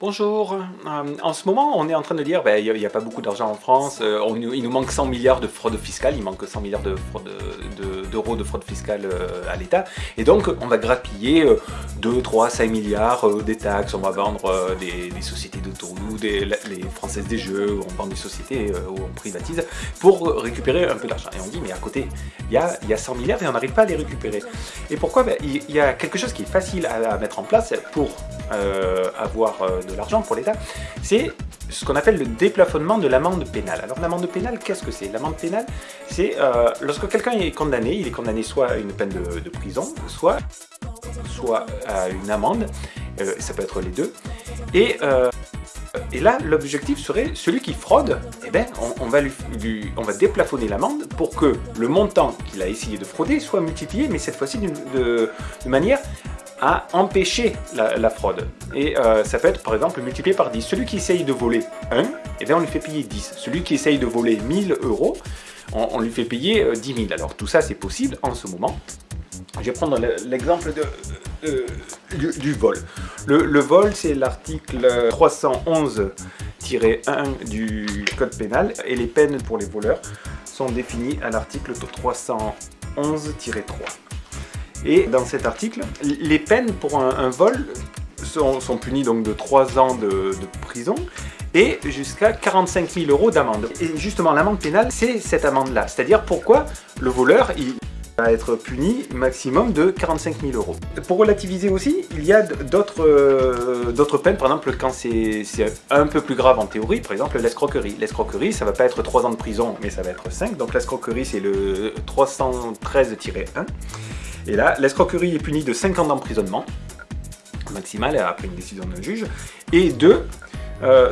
Bonjour, euh, en ce moment on est en train de dire ben, il n'y a, pas beaucoup d'argent en France, euh, il nous manque 100 milliards de fraude fiscale, il manque 100 milliards d'euros de, fraude fiscale euh, à l'État. Et donc on va grappiller 2, 3, 5 milliards des taxes, on va vendre des, sociétés d'autoroute, les françaises des jeux, on vend des sociétés où on privatise pour récupérer un peu d'argent. Et on dit mais à côté il y a, y a 100 milliards et on n'arrive pas à les récupérer. Et pourquoi? Ben, Il y a quelque chose qui est facile à, mettre en place pour avoir de l'argent pour l'État, c'est ce qu'on appelle le déplafonnement de l'amende pénale. Alors l'amende pénale, qu'est-ce que c'est? L'amende pénale, c'est euh, lorsque quelqu'un est condamné, il est condamné soit à une peine de, prison, soit, à une amende, euh, ça peut être les deux, et, euh, et là l'objectif serait celui qui fraude, eh ben, on, va lui, on va déplafonner l'amende pour que le montant qu'il a essayé de frauder soit multiplié, mais cette fois-ci de, de manière à empêcher la, fraude. Et euh, ça peut être par exemple multiplié par 10. Celui qui essaye de voler 1, eh bien on lui fait payer 10. Celui qui essaye de voler 1000 euros, on, lui fait payer 10 euh, 000. Alors tout ça c'est possible en ce moment. Je vais prendre l'exemple du, vol. Le, vol c'est l'article 311 1 du code pénal et les peines pour les voleurs sont définies à l'article 311-3. Et dans cet article, les peines pour un, vol sont, punies donc de 3 ans de, prison et jusqu'à 45 000 euros d'amende. Et justement, l'amende pénale, c'est cette amende-là. C'est-à-dire pourquoi le voleur, va être puni maximum de 45 000 euros. Pour relativiser aussi, il y a euh, d'autres peines, par exemple quand c'est un peu plus grave en théorie, par exemple l'escroquerie. L'escroquerie, ça va pas être 3 ans de prison, mais ça va être 5, donc l'escroquerie c'est le 313-1. Et là, l'escroquerie est punie de 5 ans d'emprisonnement maximal après une décision d'un juge, et de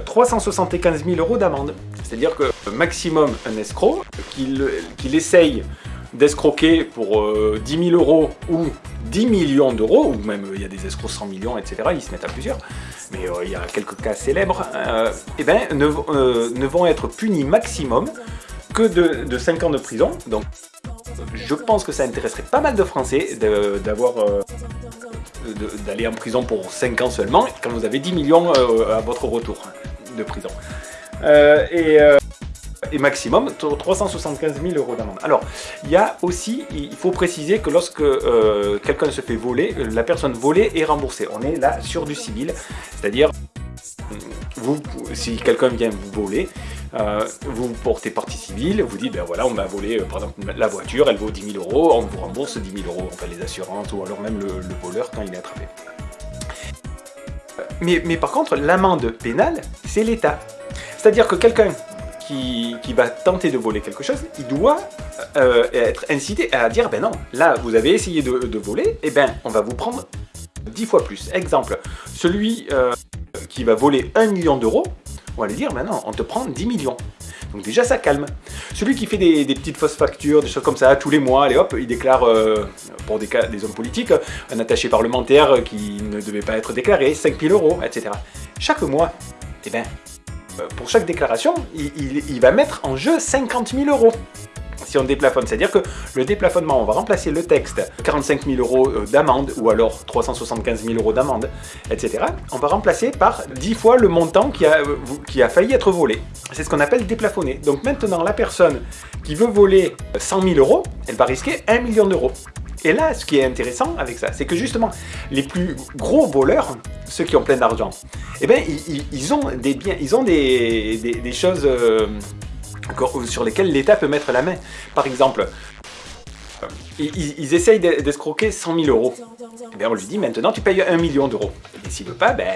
375 000 euros d'amende. C'est-à-dire que maximum un escroc, qu'il essaye d'escroquer pour 10 000 euros ou 10 millions d'euros, ou même il y a des escrocs 100 millions, etc., ils se mettent à plusieurs, mais euh, il y a quelques cas célèbres, euh, eh ben, euh, ne, vont être punis maximum que de, de 5 ans de prison, je pense que ça intéresserait pas mal de Français d'avoir euh, d'aller en prison pour 5 ans seulement, quand vous avez 10 millions euh, à votre retour de prison. Euh, et, et, maximum 375 000 euros d'amende. Alors, il y a aussi, il faut préciser que lorsque quelqu'un se fait voler, la personne volée est remboursée. On est là sur du civil, c'est-à-dire, si quelqu'un vient vous voler, euh, vous portez partie civile, vous dites, ben voilà, on m'a volé, euh, par exemple, la voiture, elle vaut 10 000 euros, on vous rembourse 10 000 euros, enfin les assurances, ou alors même le, voleur quand il est attrapé. Euh, mais, mais par contre, l'amende pénale, c'est l'État. C'est-à-dire que quelqu'un qui, va tenter de voler quelque chose, il doit être incité à dire, ben non, là, vous avez essayé de, voler, et eh ben, on va vous prendre 10 fois plus. Exemple, celui qui va voler 1 million d'euros, on va lui dire, maintenant, on te prend 10 millions. Donc déjà, ça calme. Celui qui fait des, petites fausses factures, des choses comme ça, tous les mois, allez hop, il déclare, euh, pour des, hommes politiques, un attaché parlementaire qui ne devait pas être déclaré, 5000 euros, etc. Chaque mois, eh ben, euh, pour chaque déclaration, il, va mettre en jeu 50 000 euros si on déplafonne. C'est-à-dire que le déplafonnement, on va remplacer le texte 45 000 euros euh, d'amende ou alors 375 000 euros d'amende, etc. On va remplacer par 10 fois le montant qui a, euh, qui a failli être volé. C'est ce qu'on appelle déplafonner. Donc maintenant, la personne qui veut voler 100 000 euros, elle va risquer 1 million d'euros. Et là, ce qui est intéressant avec ça, c'est que justement, les plus gros voleurs, ceux qui ont plein d'argent, eh bien, ils, ont des biens, ils ont des, choses euh, sur lesquels l'État peut mettre la main. Par exemple, ils, essayent d'escroquer 100 000 euros. Bien on lui dit maintenant tu payes 1 million d'euros. Et s'il veut pas, ben,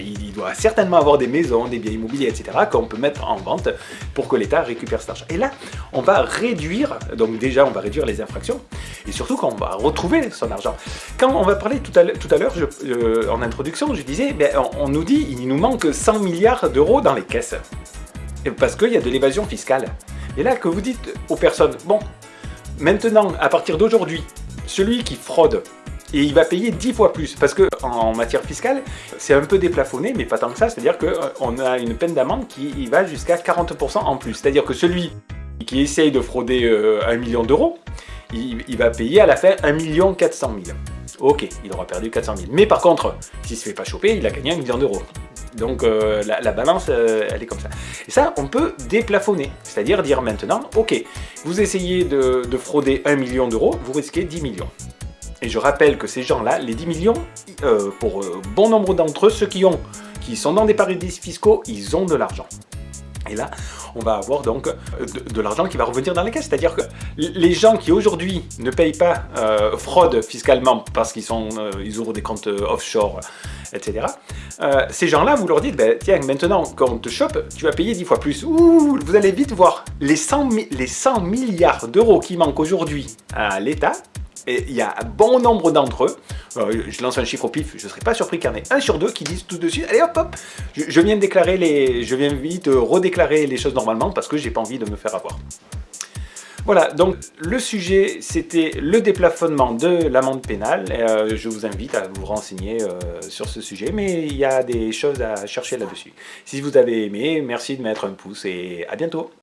il doit certainement avoir des maisons, des biens immobiliers, etc. qu'on peut mettre en vente pour que l'État récupère cet argent. Et là, on va réduire, donc déjà on va réduire les infractions, et surtout qu'on va retrouver son argent. Quand on va parler tout à l'heure, en introduction, je disais, ben, on, on nous dit il nous manque 100 milliards d'euros dans les caisses parce qu'il y a de l'évasion fiscale. Et là, que vous dites aux personnes, bon, maintenant, à partir d'aujourd'hui, celui qui fraude, et il va payer 10 fois plus, parce que en matière fiscale, c'est un peu déplafonné, mais pas tant que ça, c'est-à-dire qu'on a une peine d'amende qui va jusqu'à 40% en plus. C'est-à-dire que celui qui essaye de frauder 1 euh, million d'euros, il, va payer à la fin 1 400 000. ok, il aura perdu 400 000. Mais par contre, s'il se fait pas choper, il a gagné un million d'euros. Donc euh, la, balance, euh, elle est comme ça. Et ça, on peut déplafonner. C'est-à-dire dire maintenant, ok, vous essayez de, frauder 1 million d'euros, vous risquez 10 millions. Et je rappelle que ces gens-là, les 10 millions, euh, pour bon nombre d'entre eux, ceux qui, ont, qui sont dans des paradis fiscaux, ils ont de l'argent. Et là, on va avoir donc de, l'argent qui va revenir dans les caisses. C'est-à-dire que les gens qui aujourd'hui ne payent pas fraude fiscalement parce qu'ils ils ouvrent des comptes offshore, etc. Euh, ces gens-là, vous leur dites, ben, tiens, maintenant, quand on te chope, tu vas payer 10 fois plus. Ouh, vous allez vite voir les 100, les 100 milliards d'euros qui manquent aujourd'hui à l'État, et il y a bon nombre d'entre eux, euh, je lance un chiffre au pif, je ne serais pas surpris qu'il y en ait un sur deux qui disent tout de suite, allez hop hop, je, viens de déclarer vite redéclarer les choses normalement parce que j'ai pas envie de me faire avoir. Voilà, donc le sujet, c'était le déplafonnement de l'amende pénale. Euh, je vous invite à vous renseigner euh, sur ce sujet, mais il y a des choses à chercher là-dessus. Si vous avez aimé, merci de mettre un pouce et à bientôt